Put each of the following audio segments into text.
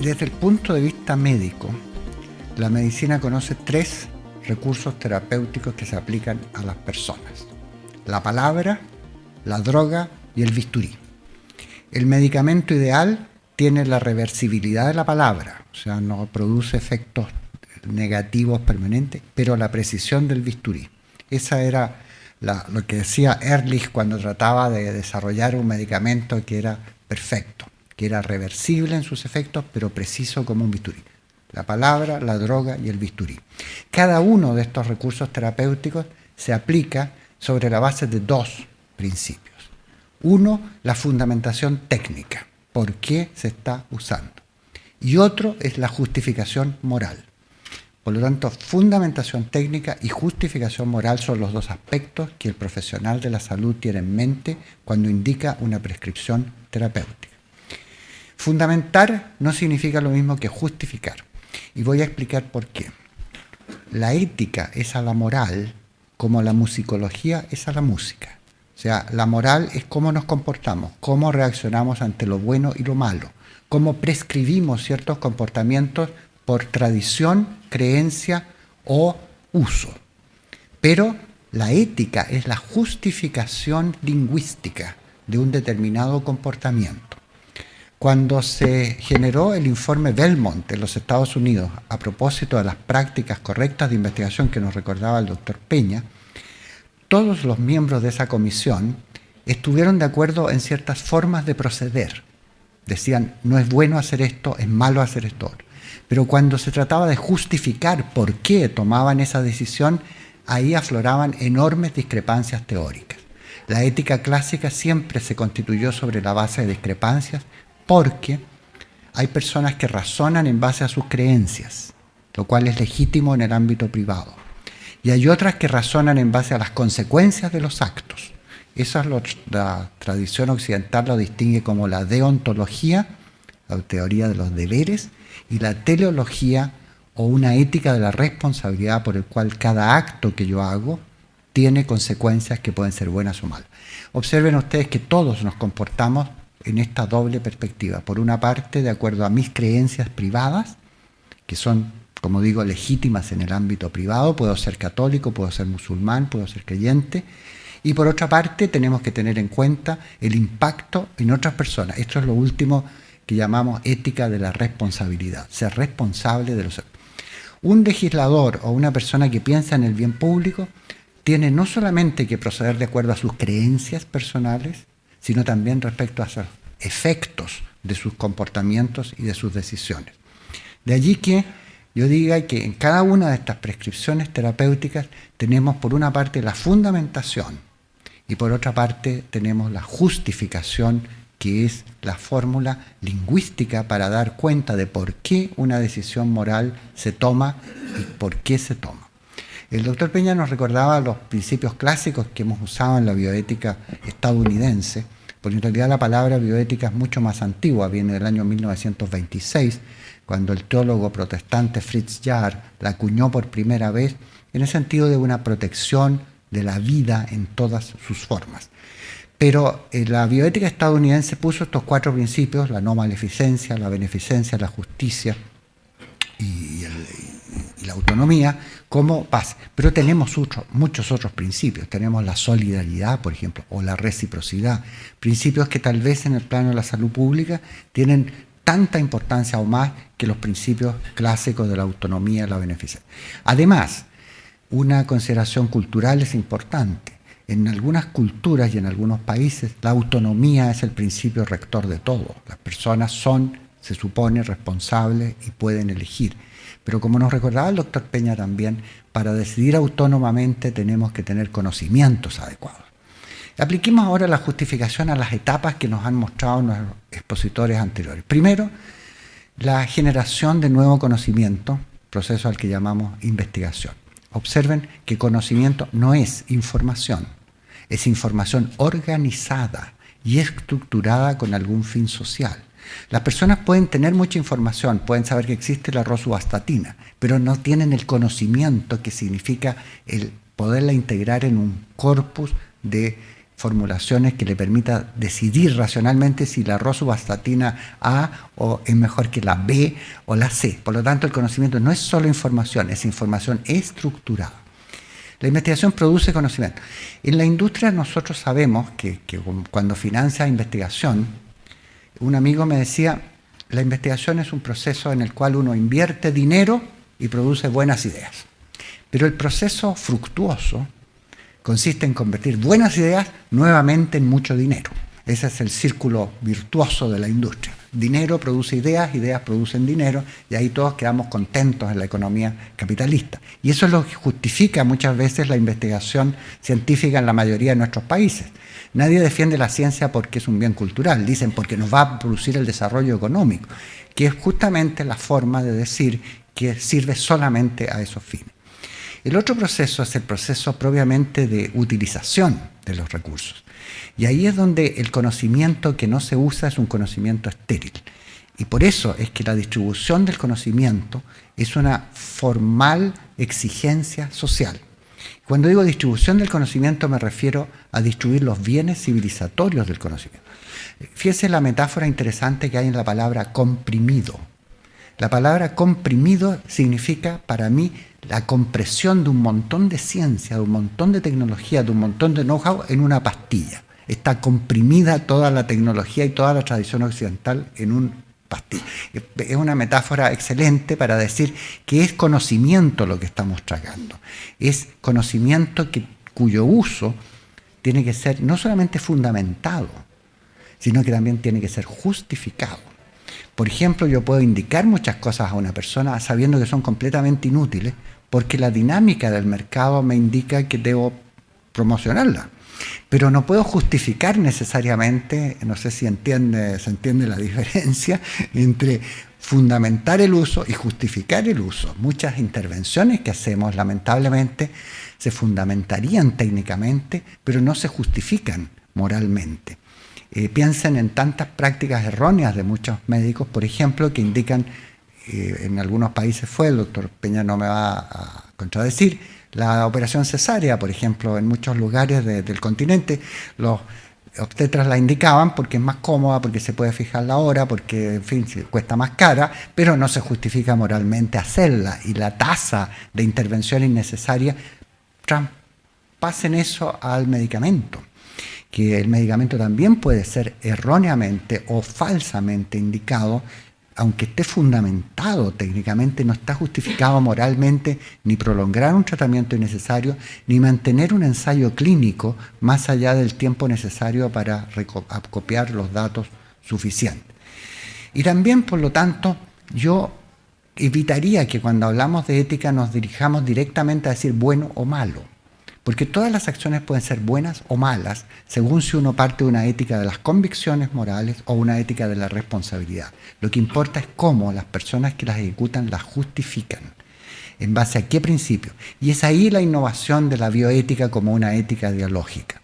desde el punto de vista médico, la medicina conoce tres recursos terapéuticos que se aplican a las personas. La palabra, la droga y el bisturí. El medicamento ideal tiene la reversibilidad de la palabra, o sea, no produce efectos negativos permanentes, pero la precisión del bisturí. Esa era lo que decía Ehrlich cuando trataba de desarrollar un medicamento que era perfecto, que era reversible en sus efectos, pero preciso como un bisturí. La palabra, la droga y el bisturí. Cada uno de estos recursos terapéuticos se aplica sobre la base de dos principios. Uno, la fundamentación técnica, por qué se está usando. Y otro es la justificación moral. Por lo tanto, fundamentación técnica y justificación moral son los dos aspectos que el profesional de la salud tiene en mente cuando indica una prescripción terapéutica. Fundamentar no significa lo mismo que justificar. Y voy a explicar por qué. La ética es a la moral como la musicología es a la música. O sea, la moral es cómo nos comportamos, cómo reaccionamos ante lo bueno y lo malo, cómo prescribimos ciertos comportamientos por tradición, creencia o uso. Pero la ética es la justificación lingüística de un determinado comportamiento. Cuando se generó el informe Belmont en los Estados Unidos a propósito de las prácticas correctas de investigación que nos recordaba el doctor Peña, todos los miembros de esa comisión estuvieron de acuerdo en ciertas formas de proceder. Decían, no es bueno hacer esto, es malo hacer esto. Pero cuando se trataba de justificar por qué tomaban esa decisión, ahí afloraban enormes discrepancias teóricas. La ética clásica siempre se constituyó sobre la base de discrepancias porque hay personas que razonan en base a sus creencias, lo cual es legítimo en el ámbito privado. Y hay otras que razonan en base a las consecuencias de los actos. Esa es la tradición occidental lo distingue como la deontología, la teoría de los deberes, y la teleología o una ética de la responsabilidad por el cual cada acto que yo hago tiene consecuencias que pueden ser buenas o malas. Observen ustedes que todos nos comportamos en esta doble perspectiva. Por una parte, de acuerdo a mis creencias privadas, que son, como digo, legítimas en el ámbito privado, puedo ser católico, puedo ser musulmán, puedo ser creyente, y por otra parte tenemos que tener en cuenta el impacto en otras personas. Esto es lo último que llamamos ética de la responsabilidad, ser responsable de los... Un legislador o una persona que piensa en el bien público tiene no solamente que proceder de acuerdo a sus creencias personales, sino también respecto a los efectos de sus comportamientos y de sus decisiones. De allí que yo diga que en cada una de estas prescripciones terapéuticas tenemos por una parte la fundamentación y por otra parte tenemos la justificación que es la fórmula lingüística para dar cuenta de por qué una decisión moral se toma y por qué se toma. El doctor Peña nos recordaba los principios clásicos que hemos usado en la bioética estadounidense, porque en realidad la palabra bioética es mucho más antigua, viene del año 1926, cuando el teólogo protestante Fritz Jarr la acuñó por primera vez en el sentido de una protección de la vida en todas sus formas. Pero eh, la bioética estadounidense puso estos cuatro principios, la no maleficencia, la beneficencia, la justicia y, la autonomía, como base. Pero tenemos muchos otros principios. Tenemos la solidaridad, por ejemplo, o la reciprocidad. Principios que tal vez en el plano de la salud pública tienen tanta importancia o más que los principios clásicos de la autonomía y la beneficencia. Además, una consideración cultural es importante en algunas culturas y en algunos países la autonomía es el principio rector de todo. Las personas son, se supone, responsables y pueden elegir. Pero como nos recordaba el doctor Peña también, para decidir autónomamente tenemos que tener conocimientos adecuados. Apliquemos ahora la justificación a las etapas que nos han mostrado nuestros expositores anteriores. Primero, la generación de nuevo conocimiento, proceso al que llamamos investigación. Observen que conocimiento no es información, es información organizada y estructurada con algún fin social. Las personas pueden tener mucha información, pueden saber que existe la rosuvastatina, pero no tienen el conocimiento que significa el poderla integrar en un corpus de formulaciones que le permita decidir racionalmente si la rosuvastatina A o es mejor que la B o la C. Por lo tanto, el conocimiento no es solo información, es información estructurada. La investigación produce conocimiento. En la industria nosotros sabemos que, que cuando financia investigación, un amigo me decía, la investigación es un proceso en el cual uno invierte dinero y produce buenas ideas. Pero el proceso fructuoso consiste en convertir buenas ideas nuevamente en mucho dinero. Ese es el círculo virtuoso de la industria. Dinero produce ideas, ideas producen dinero y ahí todos quedamos contentos en la economía capitalista. Y eso es lo que justifica muchas veces la investigación científica en la mayoría de nuestros países. Nadie defiende la ciencia porque es un bien cultural, dicen porque nos va a producir el desarrollo económico, que es justamente la forma de decir que sirve solamente a esos fines. El otro proceso es el proceso propiamente de utilización de los recursos. Y ahí es donde el conocimiento que no se usa es un conocimiento estéril. Y por eso es que la distribución del conocimiento es una formal exigencia social. Cuando digo distribución del conocimiento me refiero a distribuir los bienes civilizatorios del conocimiento. Fíjese la metáfora interesante que hay en la palabra comprimido. La palabra comprimido significa para mí la compresión de un montón de ciencia, de un montón de tecnología, de un montón de know-how en una pastilla. Está comprimida toda la tecnología y toda la tradición occidental en un pastilla. Es una metáfora excelente para decir que es conocimiento lo que estamos tragando. Es conocimiento cuyo uso tiene que ser no solamente fundamentado, sino que también tiene que ser justificado. Por ejemplo, yo puedo indicar muchas cosas a una persona sabiendo que son completamente inútiles porque la dinámica del mercado me indica que debo promocionarla. Pero no puedo justificar necesariamente, no sé si se entiende la diferencia entre fundamentar el uso y justificar el uso. Muchas intervenciones que hacemos, lamentablemente, se fundamentarían técnicamente, pero no se justifican moralmente. Eh, piensen en tantas prácticas erróneas de muchos médicos, por ejemplo, que indican, eh, en algunos países fue, el doctor Peña no me va a contradecir, la operación cesárea, por ejemplo, en muchos lugares del continente, los obstetras la indicaban porque es más cómoda, porque se puede fijar la hora, porque, en fin, cuesta más cara, pero no se justifica moralmente hacerla. Y la tasa de intervención innecesaria pasen eso al medicamento que el medicamento también puede ser erróneamente o falsamente indicado, aunque esté fundamentado técnicamente, no está justificado moralmente ni prolongar un tratamiento innecesario, ni mantener un ensayo clínico más allá del tiempo necesario para copiar los datos suficientes. Y también, por lo tanto, yo evitaría que cuando hablamos de ética nos dirijamos directamente a decir bueno o malo porque todas las acciones pueden ser buenas o malas, según si uno parte de una ética de las convicciones morales o una ética de la responsabilidad. Lo que importa es cómo las personas que las ejecutan las justifican. ¿En base a qué principio? Y es ahí la innovación de la bioética como una ética dialógica.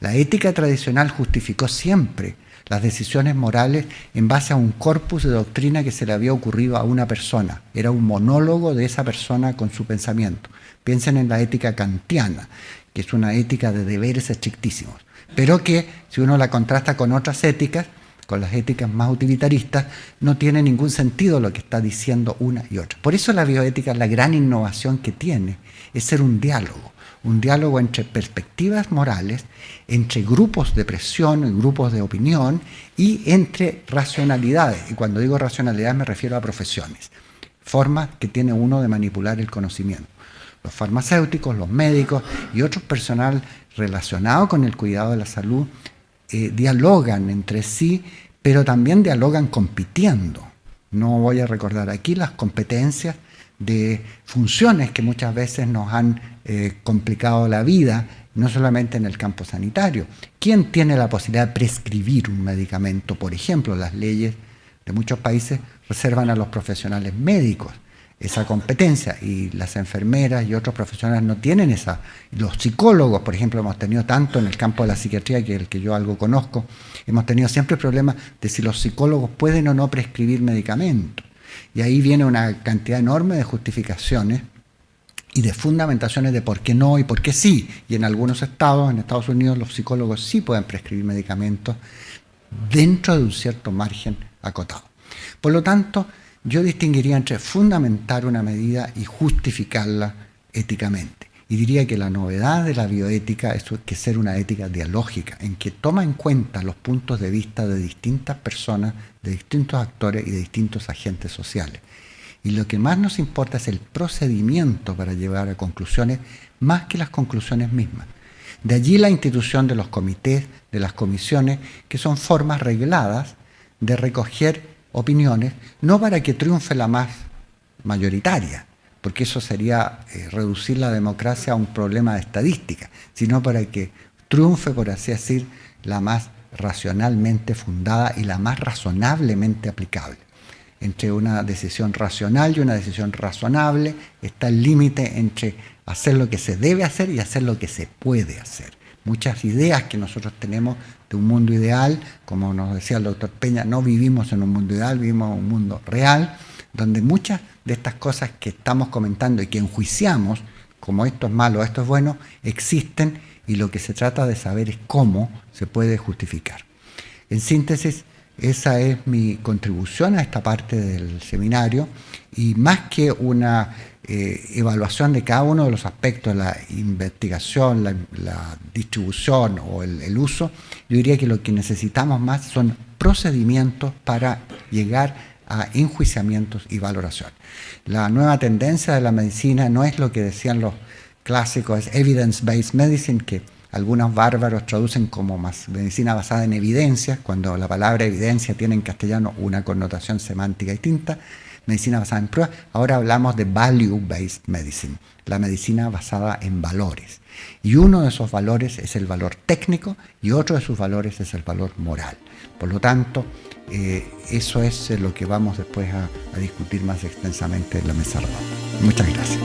La ética tradicional justificó siempre las decisiones morales en base a un corpus de doctrina que se le había ocurrido a una persona. Era un monólogo de esa persona con su pensamiento. Piensen en la ética kantiana, que es una ética de deberes estrictísimos, pero que si uno la contrasta con otras éticas, con las éticas más utilitaristas, no tiene ningún sentido lo que está diciendo una y otra. Por eso la bioética, la gran innovación que tiene, es ser un diálogo, un diálogo entre perspectivas morales, entre grupos de presión, grupos de opinión y entre racionalidades. Y cuando digo racionalidad me refiero a profesiones, formas que tiene uno de manipular el conocimiento los farmacéuticos, los médicos y otros personal relacionado con el cuidado de la salud eh, dialogan entre sí, pero también dialogan compitiendo. No voy a recordar aquí las competencias de funciones que muchas veces nos han eh, complicado la vida, no solamente en el campo sanitario. ¿Quién tiene la posibilidad de prescribir un medicamento? Por ejemplo, las leyes de muchos países reservan a los profesionales médicos esa competencia y las enfermeras y otros profesionales no tienen esa. Los psicólogos, por ejemplo, hemos tenido tanto en el campo de la psiquiatría, que el que yo algo conozco, hemos tenido siempre problemas de si los psicólogos pueden o no prescribir medicamentos. Y ahí viene una cantidad enorme de justificaciones y de fundamentaciones de por qué no y por qué sí. Y en algunos estados, en Estados Unidos, los psicólogos sí pueden prescribir medicamentos dentro de un cierto margen acotado. Por lo tanto, yo distinguiría entre fundamentar una medida y justificarla éticamente. Y diría que la novedad de la bioética es que ser una ética dialógica, en que toma en cuenta los puntos de vista de distintas personas, de distintos actores y de distintos agentes sociales. Y lo que más nos importa es el procedimiento para llegar a conclusiones, más que las conclusiones mismas. De allí la institución de los comités, de las comisiones, que son formas regladas de recoger opiniones, no para que triunfe la más mayoritaria, porque eso sería eh, reducir la democracia a un problema de estadística, sino para que triunfe, por así decir, la más racionalmente fundada y la más razonablemente aplicable. Entre una decisión racional y una decisión razonable está el límite entre hacer lo que se debe hacer y hacer lo que se puede hacer. Muchas ideas que nosotros tenemos de un mundo ideal, como nos decía el doctor Peña, no vivimos en un mundo ideal, vivimos en un mundo real, donde muchas de estas cosas que estamos comentando y que enjuiciamos, como esto es malo, esto es bueno, existen y lo que se trata de saber es cómo se puede justificar. En síntesis, esa es mi contribución a esta parte del seminario y más que una eh, evaluación de cada uno de los aspectos, la investigación, la, distribución o el, uso, yo diría que lo que necesitamos más son procedimientos para llegar a enjuiciamientos y valoración. La nueva tendencia de la medicina no es lo que decían los clásicos, es evidence-based medicine, que algunos bárbaros traducen como más medicina basada en evidencia, cuando la palabra evidencia tiene en castellano una connotación semántica distinta, medicina basada en pruebas, ahora hablamos de value-based medicine, la medicina basada en valores. Y uno de esos valores es el valor técnico y otro de sus valores es el valor moral. Por lo tanto, eh, eso es lo que vamos después a discutir más extensamente en la mesa redonda. Muchas gracias.